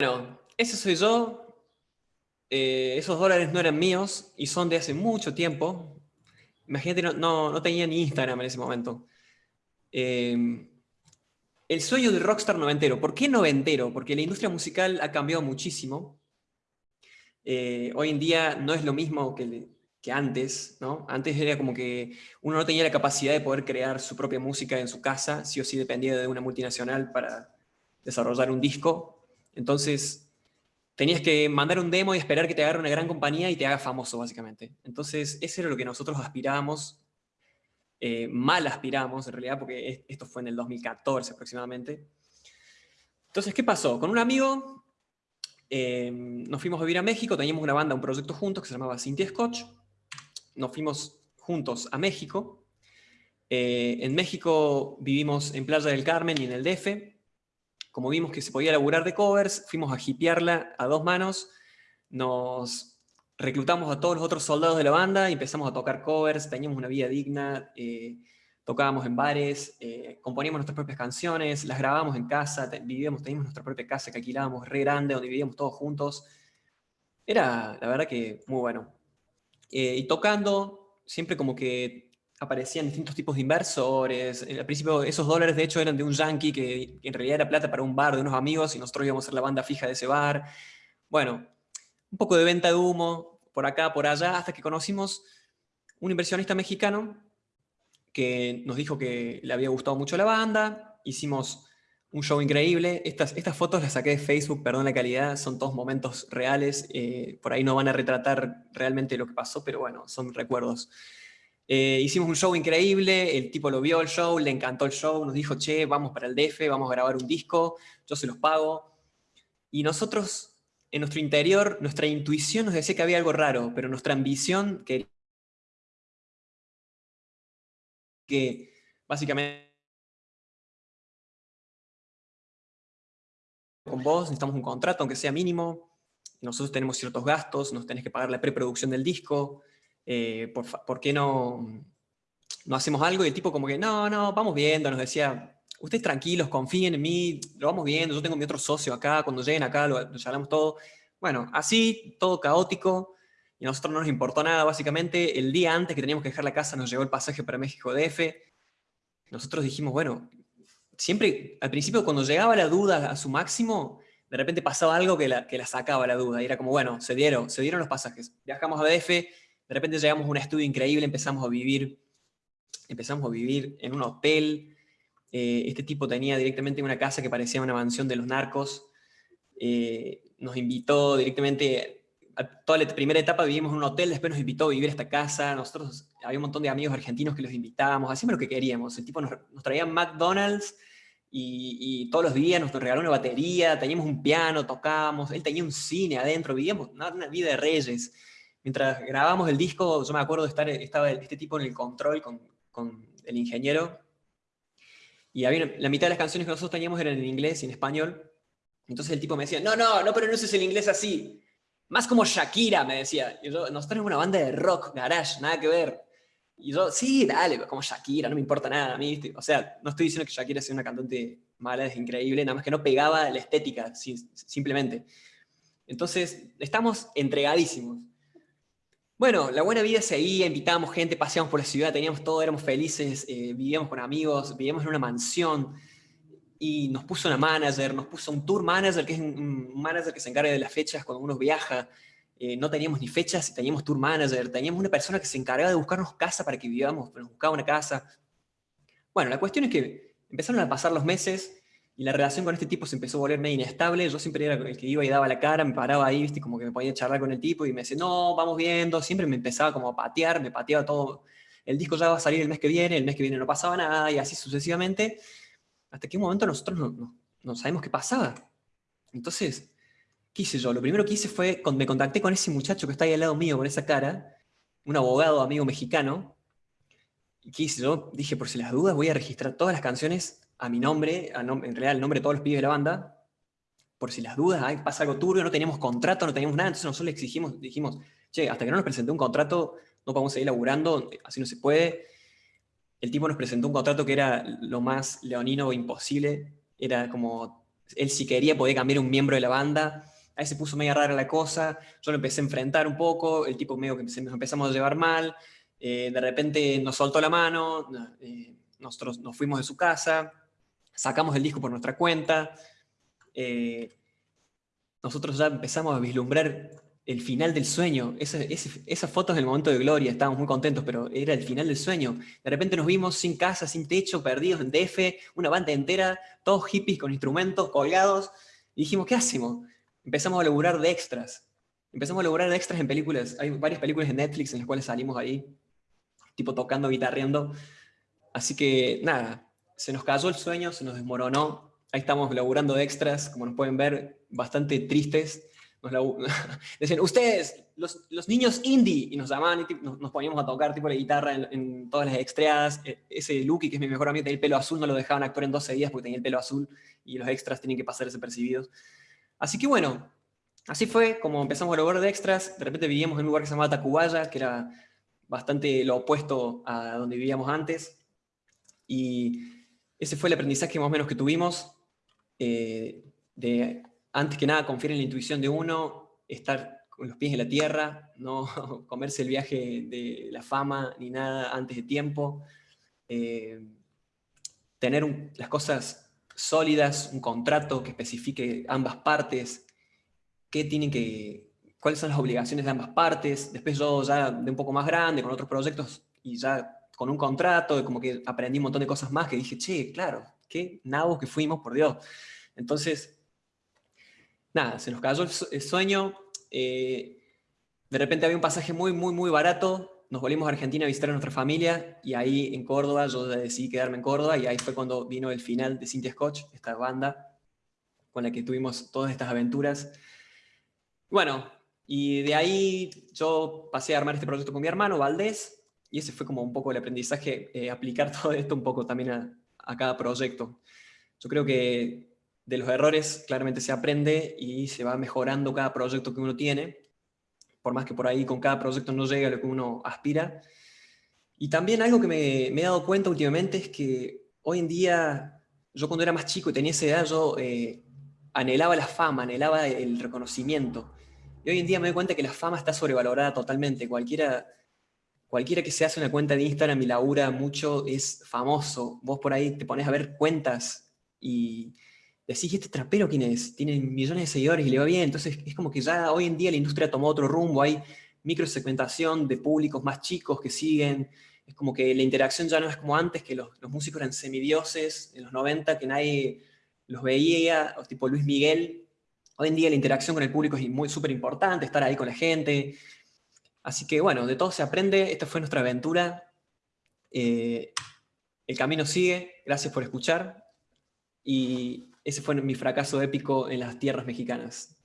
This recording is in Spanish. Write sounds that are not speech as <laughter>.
Bueno, ese soy yo. Eh, esos dólares no eran míos y son de hace mucho tiempo. Imagínate, no, no, tenía ni Instagram en ese momento. Em, el sueño del rockstar noventero. ¿Por qué noventero? Porque la industria musical ha cambiado muchísimo. Eh, hoy en día no es lo mismo que, antes, ¿no? Antes era como que uno no tenía la capacidad de poder crear su propia música en su casa, sí o sí dependía de una multinacional para desarrollar un disco. Entonces, tenías que mandar un demo y esperar que te agarre una gran compañía y te haga famoso, básicamente. Entonces, eso era lo que nosotros aspirábamos, eh, mal aspiramos en realidad, porque esto fue en el 2014 aproximadamente. Entonces, ¿qué pasó? Con un amigo eh, nos fuimos a vivir a México, teníamos una banda, un proyecto juntos que se llamaba Cynthia Scotch, nos fuimos juntos a México. Eh, en México vivimos en Playa del Carmen y en el DF. Como vimos que se podía laburar de covers, fuimos a hipearla a dos manos, nos reclutamos a todos los otros soldados de la banda y empezamos a tocar covers, teníamos una vida digna, eh, tocábamos en bares, eh, componíamos nuestras propias canciones, las grabábamos en casa, vivíamos, teníamos nuestra propia casa que alquilábamos re grande, donde vivíamos todos juntos. Era, la verdad que, muy bueno. Eh, y tocando, siempre como que aparecían distintos tipos de inversores. Al principio esos dólares de hecho eran de un yankee que, en realidad era plata para un bar de unos amigos y nosotros íbamos a ser la banda fija de ese bar. Bueno, un poco de venta de humo, por acá, por allá, hasta que conocimos un inversionista mexicano que nos dijo que le había gustado mucho la banda, hicimos un show increíble. Estas, estas fotos las saqué de Facebook, perdón la calidad, son todos momentos reales. Eh, por ahí no van a retratar realmente lo que pasó, pero bueno, son recuerdos. Eh, hicimos un show increíble, el tipo lo vio el show, le encantó el show, nos dijo, che, vamos para el DF, vamos a grabar un disco, yo se los pago. Y nosotros, en nuestro interior, nuestra intuición nos decía que había algo raro, pero nuestra ambición quería que básicamente con vos, necesitamos un contrato, aunque sea mínimo, nosotros tenemos ciertos gastos, nos tenés que pagar la preproducción del disco, eh, por, qué no, no hacemos algo? Y el tipo como que, no, no, vamos viendo, nos decía, ustedes tranquilos, confíen en mí, lo vamos viendo, yo tengo mi otro socio acá, cuando lleguen acá lo, lo todo. Bueno, así, todo caótico, y a nosotros no nos importó nada, básicamente, el día antes que teníamos que dejar la casa nos llegó el pasaje para México DF, nosotros dijimos, bueno, siempre, al principio cuando llegaba la duda a su máximo, de repente pasaba algo que la, que la sacaba la duda, y era como, bueno, se dieron, se dieron los pasajes, viajamos a DF, de repente llegamos a un estudio increíble, empezamos a vivir, empezamos a vivir en un hotel, eh, este tipo tenía directamente una casa que parecía una mansión de los narcos, eh, nos invitó directamente, a toda la primera etapa vivimos en un hotel, después nos invitó a vivir a esta casa, nosotros, había un montón de amigos argentinos que los invitábamos, hacíamos lo que queríamos, el tipo nos, nos traía McDonald's, y, todos los días nos regaló una batería, teníamos un piano, tocábamos, él tenía un cine adentro, vivíamos una, vida de reyes. Mientras grabábamos el disco, yo me acuerdo de estar, estaba este tipo en el control con, con el ingeniero, y había, la mitad de las canciones que nosotros teníamos eran en inglés y en español, entonces el tipo me decía, no, no, no pero no es el inglés así, más como Shakira, me decía. Y yo, nosotros tenemos una banda de rock, garage, nada que ver. Y yo, sí, dale, como Shakira, no me importa nada a mí. O sea, no estoy diciendo que Shakira sea una cantante mala, es increíble, nada más que no pegaba la estética, simplemente. Entonces, estamos entregadísimos. Bueno, la buena vida seguía, invitábamos gente, paseábamos por la ciudad, teníamos todo, éramos felices, eh, vivíamos con amigos, vivíamos en una mansión, y nos puso una manager, nos puso un tour manager, que es un manager que se encarga de las fechas cuando uno viaja, eh, no teníamos ni fechas teníamos tour manager, teníamos una persona que se encargaba de buscarnos casa para que vivamos, nos buscaba una casa. Bueno, la cuestión es que empezaron a pasar los meses y la relación con este tipo se empezó a volver medio inestable, yo siempre era el que iba y daba la cara, me paraba ahí, viste, como que me podía charlar con el tipo y me decía, no, vamos viendo, siempre me empezaba como a patear, me pateaba todo, el disco ya va a salir el mes que viene, el mes que viene no pasaba nada y así sucesivamente, hasta que momento nosotros no, no sabemos qué pasaba. Entonces, ¿Qué hice yo? Lo primero que hice fue, me contacté con ese muchacho que está ahí al lado mío con esa cara, un abogado amigo mexicano, y ¿qué hice yo? Dije, por si las dudas, voy a registrar todas las canciones a mi nombre, en realidad el nombre de todos los pibes de la banda, por si las dudas, pasa algo turbio, no teníamos contrato, no teníamos nada, entonces nosotros le exigimos, dijimos, che, hasta que no nos presentó un contrato, no podemos seguir laburando, así no se puede. El tipo nos presentó un contrato que era lo más leonino imposible, era como él si quería podía cambiar un miembro de la banda, ahí se puso media rara la cosa, yo lo empecé a enfrentar un poco, el tipo medio que nos empezamos a llevar mal, eh, de repente nos soltó la mano, eh, nosotros nos fuimos de su casa, sacamos el disco por nuestra cuenta, eh, nosotros ya empezamos a vislumbrar el final del sueño, esa, esas fotos del momento de gloria, estábamos muy contentos, pero era el final del sueño. De repente nos vimos sin casa, sin techo, perdidos en DF, una banda entera, todos hippies con instrumentos colgados, y dijimos, ¿qué hacemos? Empezamos a laburar de extras. Empezamos a laburar de extras en películas. Hay varias películas de Netflix en las cuales salimos ahí, tipo tocando, guitarreando. Así que, nada, se nos cayó el sueño, se nos desmoronó. Ahí estamos laburando de extras, como nos pueden ver, bastante tristes nos <laughs> decían, ustedes, los, los, niños indie, y nos llamaban y nos, poníamos a tocar tipo la guitarra en, todas las extras. E, ese Lucky, que es mi mejor amigo, tenía el pelo azul, no lo dejaban actuar en 12 días porque tenía el pelo azul y los extras tienen que pasar desapercibidos. Así que bueno, así fue como empezamos a lograr de extras. De repente vivíamos en un lugar que se llamaba Tacubaya, que era bastante lo opuesto a donde vivíamos antes. Y ese fue el aprendizaje más o menos que tuvimos eh, antes que nada confiar en la intuición de uno, estar con los pies en la tierra, <laughs> no comerse el viaje de la fama ni nada antes de tiempo, eh, tener las cosas sólidas, un contrato que especifique ambas partes, qué tienen que, cuáles son las obligaciones de ambas partes, después yo ya de un poco más grande, con otros proyectos, y ya con un contrato, como que aprendí un montón de cosas más que dije, che, claro, qué nabos que fuimos, por Dios. Entonces, nada, se nos cayó el sueño, eh, de repente había un pasaje muy, muy, muy barato, nos volvimos a Argentina a visitar a nuestra familia, y ahí en Córdoba, yo decidí quedarme en Córdoba, y ahí fue cuando vino el final de Cynthia Scotch, esta banda con la que tuvimos todas estas aventuras. Bueno, y de ahí yo pasé a armar este proyecto con mi hermano, Valdés, y ese fue como un poco el aprendizaje, eh, aplicar <laughs> todo esto un poco también a, cada proyecto. Yo creo que de los errores claramente se aprende y se va mejorando cada proyecto que uno tiene, por más que por ahí con cada proyecto no llegue a lo que uno aspira. Y también algo que me, he dado cuenta últimamente es que hoy en día, yo cuando era más chico y tenía esa edad, yo eh, anhelaba la fama, anhelaba el reconocimiento. Y hoy en día me doy cuenta que la fama está sobrevalorada totalmente. Cualquiera, cualquiera que se hace una cuenta de Instagram y labura mucho es famoso. Vos por ahí te pones a ver cuentas y decís, ¿este trapero quién es? Tiene millones de seguidores y le va bien. Entonces es como que ya hoy en día la industria tomó otro rumbo, hay microsegmentación de públicos más chicos que siguen, es como que la interacción ya no es como antes, que los, músicos eran semidioses en los 90, que nadie los veía, tipo Luis Miguel. Hoy en día la interacción con el público es muy súper importante, estar ahí con la gente. Así que bueno, de todo se aprende, esta fue nuestra aventura. Eh, el camino sigue, gracias por escuchar. Y ese fue mi fracaso épico en las tierras mexicanas.